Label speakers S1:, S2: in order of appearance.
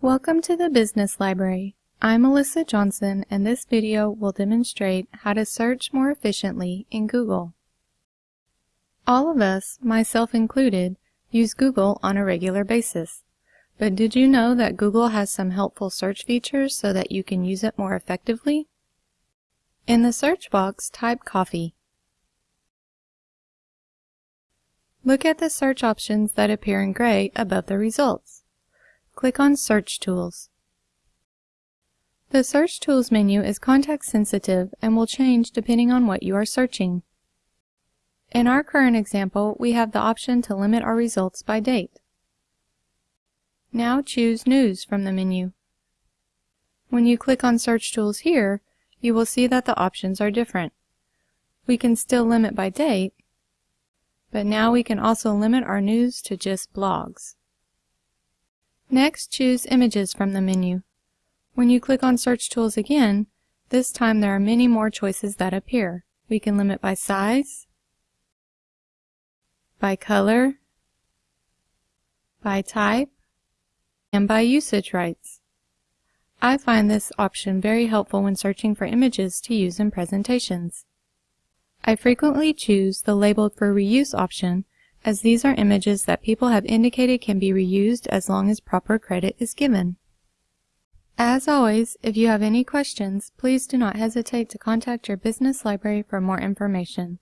S1: Welcome to the Business Library. I'm Alyssa Johnson and this video will demonstrate how to search more efficiently in Google. All of us, myself included, use Google on a regular basis. But did you know that Google has some helpful search features so that you can use it more effectively? In the search box, type coffee. Look at the search options that appear in gray above the results. Click on Search Tools. The Search Tools menu is context sensitive and will change depending on what you are searching. In our current example, we have the option to limit our results by date. Now choose News from the menu. When you click on Search Tools here, you will see that the options are different. We can still limit by date, but now we can also limit our news to just blogs. Next, choose Images from the menu. When you click on Search Tools again, this time there are many more choices that appear. We can limit by size, by color, by type, and by usage rights. I find this option very helpful when searching for images to use in presentations. I frequently choose the Labeled for Reuse option as these are images that people have indicated can be reused as long as proper credit is given. As always, if you have any questions, please do not hesitate to contact your business library for more information.